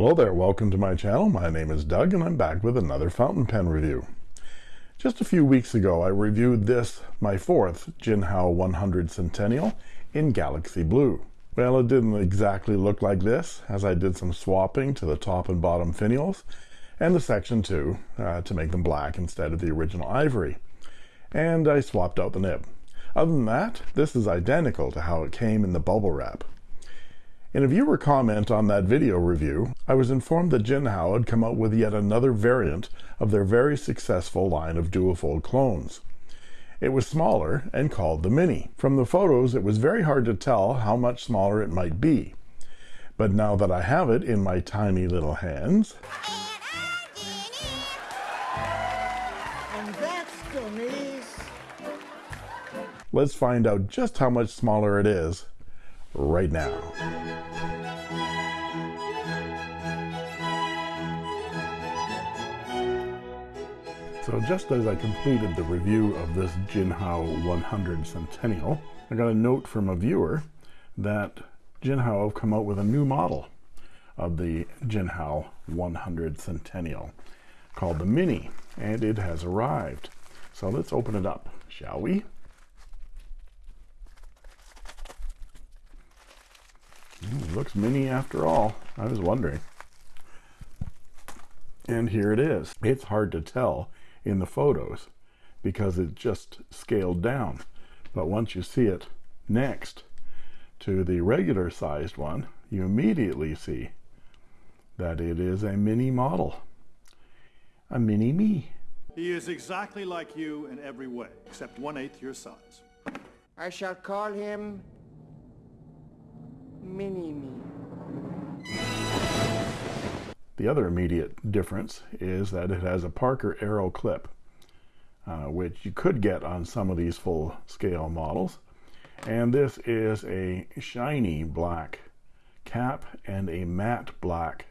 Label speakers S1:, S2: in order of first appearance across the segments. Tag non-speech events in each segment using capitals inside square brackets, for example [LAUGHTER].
S1: Hello there, welcome to my channel. My name is Doug and I'm back with another fountain pen review. Just a few weeks ago I reviewed this, my fourth Jinhao 100 Centennial in Galaxy Blue. Well, it didn't exactly look like this as I did some swapping to the top and bottom finials and the section 2 uh, to make them black instead of the original ivory. And I swapped out the nib. Other than that, this is identical to how it came in the bubble wrap. In a viewer comment on that video review, I was informed that Jinhao had come out with yet another variant of their very successful line of duofold clones. It was smaller and called the Mini. From the photos, it was very hard to tell how much smaller it might be. But now that I have it in my tiny little hands, let's find out just how much smaller it is right now. So just as I completed the review of this Jinhao 100 Centennial, I got a note from a viewer that Jinhao have come out with a new model of the Jinhao 100 Centennial called the Mini, and it has arrived. So let's open it up, shall we? Mm, looks mini after all. I was wondering. And here it is. It's hard to tell in the photos because it's just scaled down. But once you see it next to the regular sized one, you immediately see that it is a mini model. A mini me.
S2: He is exactly like you in every way, except one-eighth your size.
S3: I shall call him Mini-Me.
S1: The other immediate difference is that it has a Parker Arrow clip, uh, which you could get on some of these full-scale models. And this is a shiny black cap and a matte black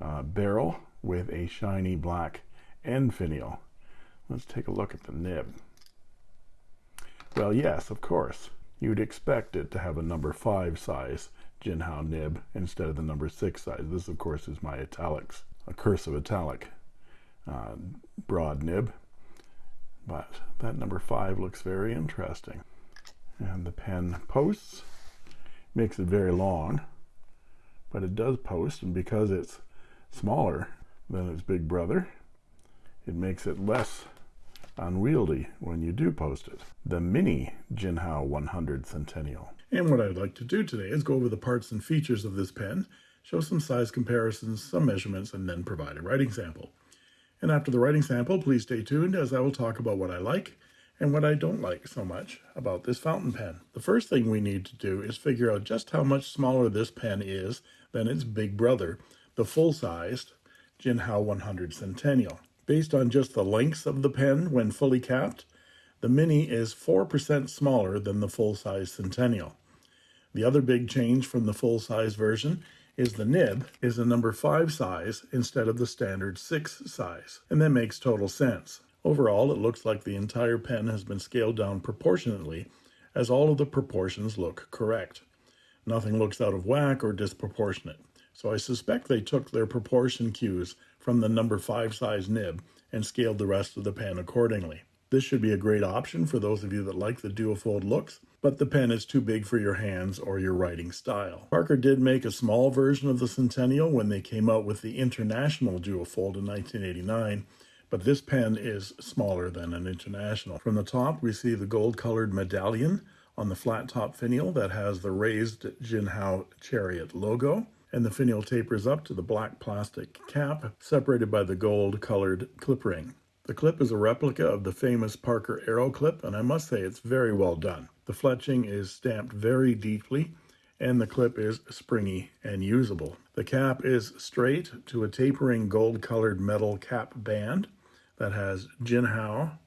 S1: uh, barrel with a shiny black end finial. Let's take a look at the nib. Well, yes, of course, you'd expect it to have a number 5 size Jinhao nib instead of the number 6 size. This, of course, is my italics, a cursive italic uh, broad nib. But that number 5 looks very interesting. And the pen posts, makes it very long, but it does post, and because it's smaller than its big brother, it makes it less unwieldy when you do post it. The mini Jinhao 100 Centennial. And what I'd like to do today is go over the parts and features of this pen, show some size comparisons, some measurements, and then provide a writing sample. And after the writing sample, please stay tuned as I will talk about what I like and what I don't like so much about this fountain pen. The first thing we need to do is figure out just how much smaller this pen is than its big brother, the full-sized Jinhao 100 Centennial. Based on just the lengths of the pen when fully capped, the Mini is 4% smaller than the full-size Centennial. The other big change from the full-size version is the nib is a number 5 size instead of the standard 6 size, and that makes total sense. Overall, it looks like the entire pen has been scaled down proportionately, as all of the proportions look correct. Nothing looks out of whack or disproportionate, so I suspect they took their proportion cues from the number 5 size nib and scaled the rest of the pen accordingly. This should be a great option for those of you that like the duofold looks, but the pen is too big for your hands or your writing style. Parker did make a small version of the Centennial when they came out with the International duofold in 1989, but this pen is smaller than an International. From the top, we see the gold-colored medallion on the flat top finial that has the raised Jinhao Chariot logo and the finial tapers up to the black plastic cap, separated by the gold-colored clip ring. The clip is a replica of the famous Parker Arrow clip, and I must say it's very well done. The fletching is stamped very deeply, and the clip is springy and usable. The cap is straight to a tapering gold-colored metal cap band that has Jinhao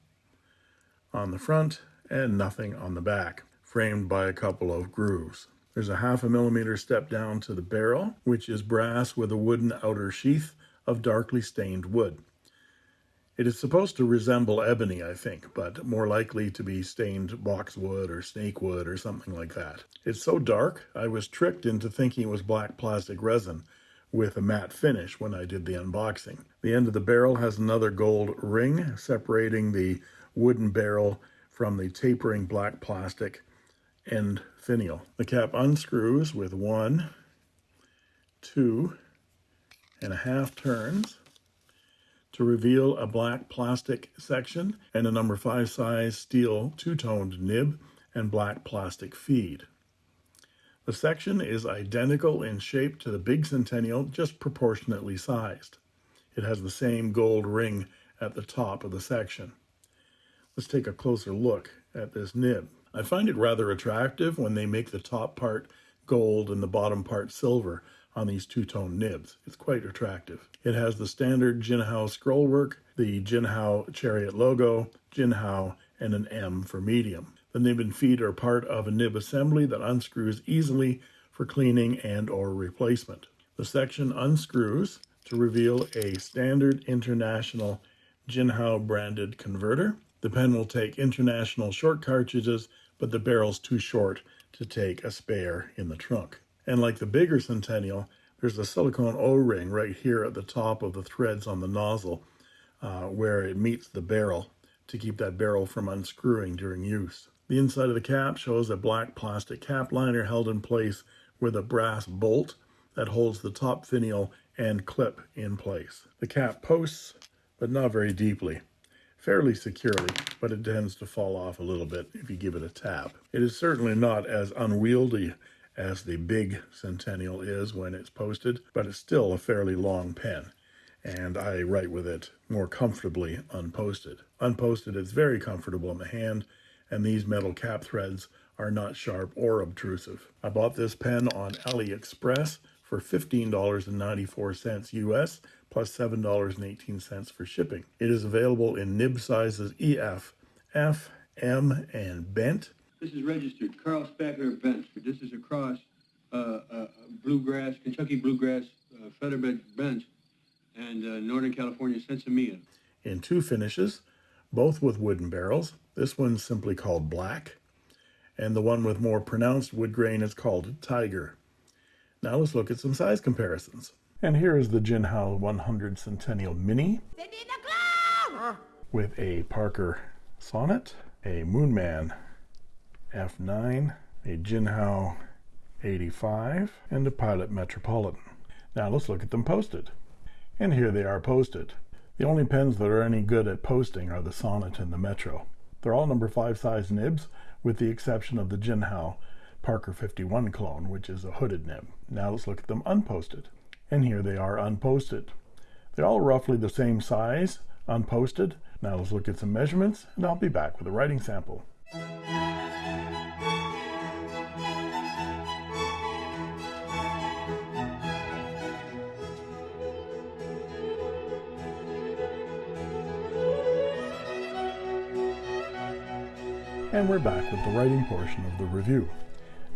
S1: on the front and nothing on the back, framed by a couple of grooves. There's a half a millimeter step down to the barrel, which is brass with a wooden outer sheath of darkly stained wood. It is supposed to resemble ebony, I think, but more likely to be stained boxwood or snakewood or something like that. It's so dark, I was tricked into thinking it was black plastic resin with a matte finish when I did the unboxing. The end of the barrel has another gold ring separating the wooden barrel from the tapering black plastic end finial. The cap unscrews with one, two and a half turns to reveal a black plastic section and a number 5 size steel two-toned nib and black plastic feed. The section is identical in shape to the big Centennial, just proportionately sized. It has the same gold ring at the top of the section. Let's take a closer look at this nib. I find it rather attractive when they make the top part gold and the bottom part silver on these two-tone nibs. It's quite attractive. It has the standard Jinhao scrollwork, the Jinhao Chariot logo, Jinhao, and an M for medium. The nib and feed are part of a nib assembly that unscrews easily for cleaning and or replacement. The section unscrews to reveal a standard international Jinhao branded converter. The pen will take international short cartridges, but the barrel's too short to take a spare in the trunk. And like the bigger Centennial, there's a silicone O-ring right here at the top of the threads on the nozzle uh, where it meets the barrel to keep that barrel from unscrewing during use. The inside of the cap shows a black plastic cap liner held in place with a brass bolt that holds the top finial and clip in place. The cap posts, but not very deeply fairly securely, but it tends to fall off a little bit if you give it a tap. It is certainly not as unwieldy as the big Centennial is when it's posted, but it's still a fairly long pen, and I write with it more comfortably unposted. Unposted, it's very comfortable in the hand, and these metal cap threads are not sharp or obtrusive. I bought this pen on AliExpress for $15.94 US plus $7.18 for shipping. It is available in nib sizes EF, F, M, and bent
S4: this is registered Carl Spackler Bent. This is across uh, uh, bluegrass, Kentucky bluegrass, uh, featherbed bent, and uh, Northern California Sinsemilla.
S1: In two finishes, both with wooden barrels. This one's simply called black, and the one with more pronounced wood grain is called tiger. Now let's look at some size comparisons. And here is the Jinhao 100 Centennial Mini with a Parker Sonnet, a Moonman F9, a Jinhao 85, and a Pilot Metropolitan. Now let's look at them posted. And here they are posted. The only pens that are any good at posting are the Sonnet and the Metro. They're all number 5 size nibs, with the exception of the Jinhao Parker 51 clone, which is a hooded nib. Now let's look at them unposted. And here they are unposted. They're all roughly the same size, unposted. Now let's look at some measurements, and I'll be back with a writing sample. And we're back with the writing portion of the review.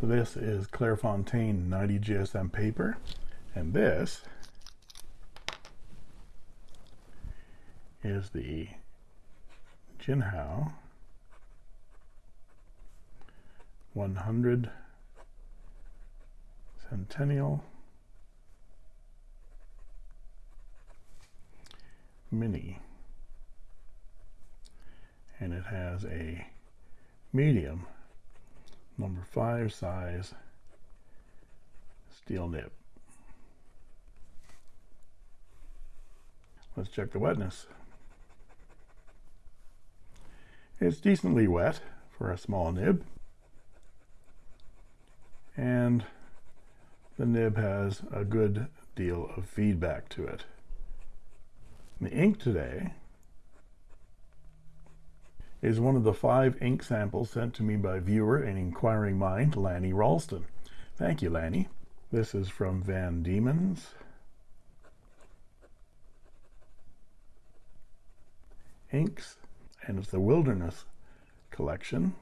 S1: This is Clairefontaine 90 GSM paper, and this is the Jinhao 100 Centennial Mini. And it has a medium, number five size steel nib. Let's check the wetness. It's decently wet for a small nib. And the nib has a good deal of feedback to it. The ink today is one of the five ink samples sent to me by viewer and inquiring mind, Lanny Ralston. Thank you, Lanny. This is from Van Diemen's. Inks, and it's the Wilderness collection.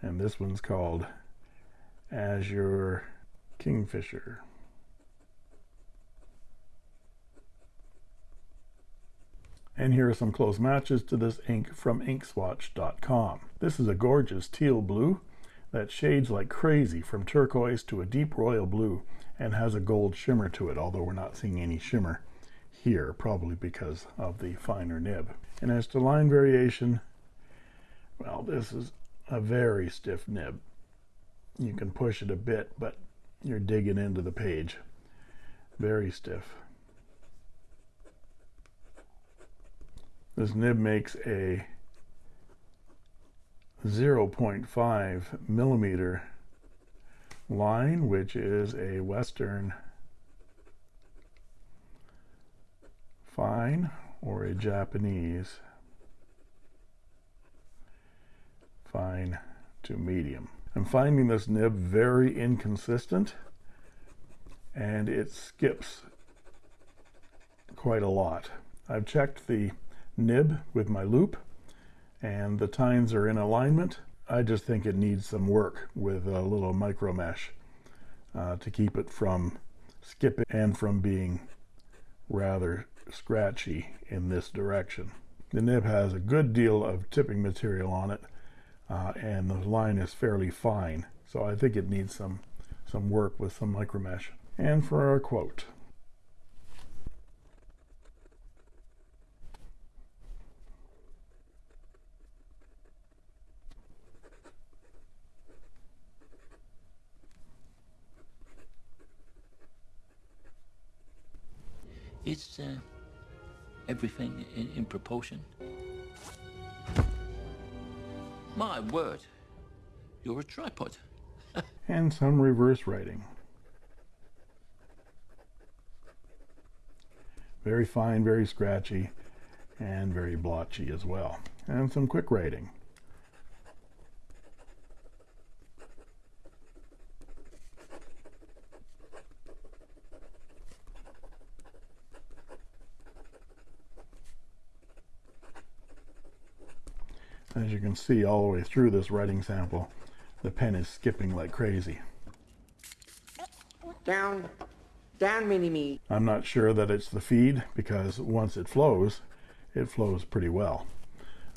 S1: And this one's called Azure Kingfisher. And here are some close matches to this ink from inkswatch.com. This is a gorgeous teal blue. that shades like crazy from turquoise to a deep royal blue and has a gold shimmer to it, although we're not seeing any shimmer here, probably because of the finer nib. And as to line variation, well, this is a very stiff nib. You can push it a bit, but you're digging into the page. Very stiff. This nib makes a 0.5 millimeter line, which is a Western fine or a Japanese fine to medium. I'm finding this nib very inconsistent and it skips quite a lot. I've checked the nib with my loupe and the tines are in alignment. I just think it needs some work with a little micro mesh uh, to keep it from skipping and from being rather scratchy in this direction. The nib has a good deal of tipping material on it uh, and the line is fairly fine so I think it needs some some work with some micro mesh. And for our quote
S5: Is uh, everything in, in proportion? My word, you're a tripod. [LAUGHS]
S1: and some reverse writing. Very fine, very scratchy, and very blotchy as well. And some quick writing. See all the way through this writing sample, the pen is skipping like crazy.
S3: Down, down, mini-me.
S1: I'm not sure that it's the feed because once it flows, it flows pretty well.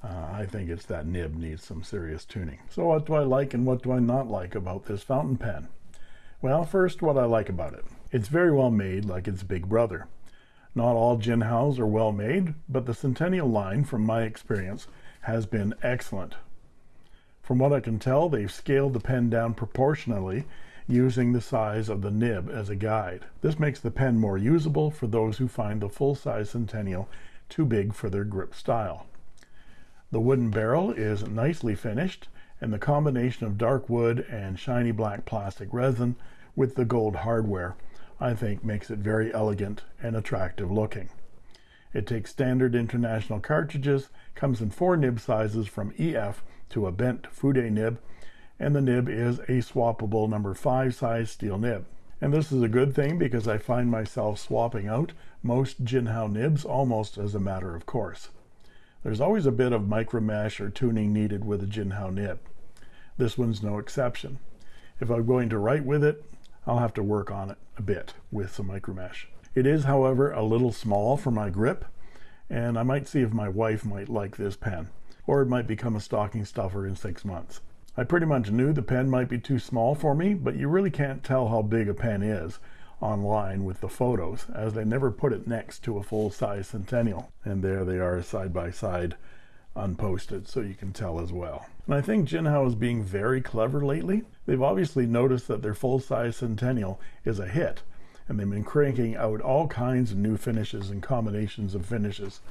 S1: Uh, I think it's that nib needs some serious tuning. So what do I like and what do I not like about this fountain pen? Well, first, what I like about it. It's very well made like its big brother. Not all Jinhaos are well made, but the Centennial line, from my experience, has been excellent. From what I can tell, they've scaled the pen down proportionally using the size of the nib as a guide. This makes the pen more usable for those who find the full-size Centennial too big for their grip style. The wooden barrel is nicely finished, and the combination of dark wood and shiny black plastic resin with the gold hardware I think makes it very elegant and attractive looking. It takes standard international cartridges, comes in four nib sizes from EF to a bent Fude nib, and the nib is a swappable number 5 size steel nib. And this is a good thing because I find myself swapping out most Jinhao nibs almost as a matter of course. There's always a bit of micro mesh or tuning needed with a Jinhao nib. This one's no exception. If I'm going to write with it, I'll have to work on it a bit with some micro mesh. It is, however, a little small for my grip, and I might see if my wife might like this pen, or it might become a stocking stuffer in six months. I pretty much knew the pen might be too small for me, but you really can't tell how big a pen is online with the photos, as they never put it next to a full-size Centennial. And there they are side by side, unposted, so you can tell as well. And I think Jinhao is being very clever lately. They've obviously noticed that their full-size Centennial is a hit, and they've been cranking out all kinds of new finishes and combinations of finishes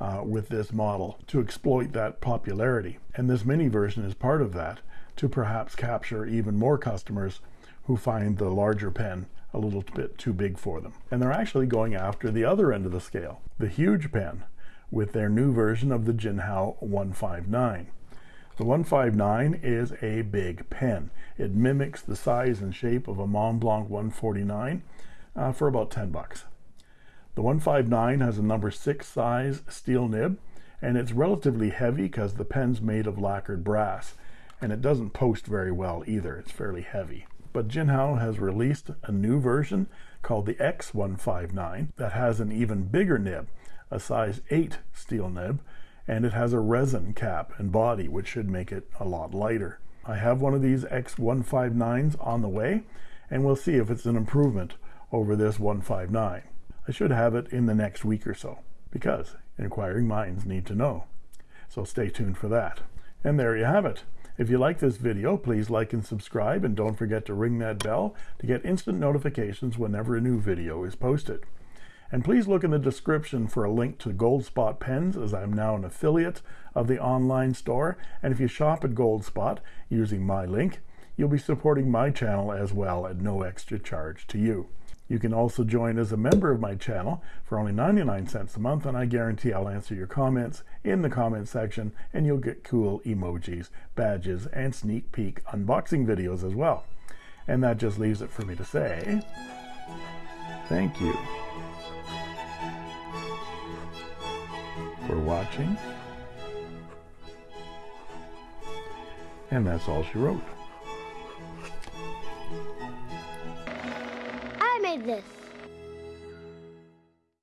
S1: uh, with this model to exploit that popularity. And this mini version is part of that to perhaps capture even more customers who find the larger pen a little bit too big for them. And they're actually going after the other end of the scale, the huge pen, with their new version of the Jinhao 159. The 159 is a big pen. It mimics the size and shape of a Montblanc 149 uh, for about 10 bucks. The 159 has a number 6 size steel nib and it's relatively heavy because the pen's made of lacquered brass and it doesn't post very well either. It's fairly heavy. But Jinhao has released a new version called the X159 that has an even bigger nib, a size 8 steel nib, and it has a resin cap and body which should make it a lot lighter. I have one of these X159s on the way, and we'll see if it's an improvement over this 159. I should have it in the next week or so, because inquiring minds need to know. So stay tuned for that. And there you have it. If you like this video, please like and subscribe, and don't forget to ring that bell to get instant notifications whenever a new video is posted. And please look in the description for a link to Goldspot pens, as I'm now an affiliate of the online store. And if you shop at Goldspot using my link, you'll be supporting my channel as well at no extra charge to you. You can also join as a member of my channel for only 99 cents a month, and I guarantee I'll answer your comments in the comment section, and you'll get cool emojis, badges, and sneak peek unboxing videos as well. And that just leaves it for me to say thank you for watching. And that's all she wrote. this.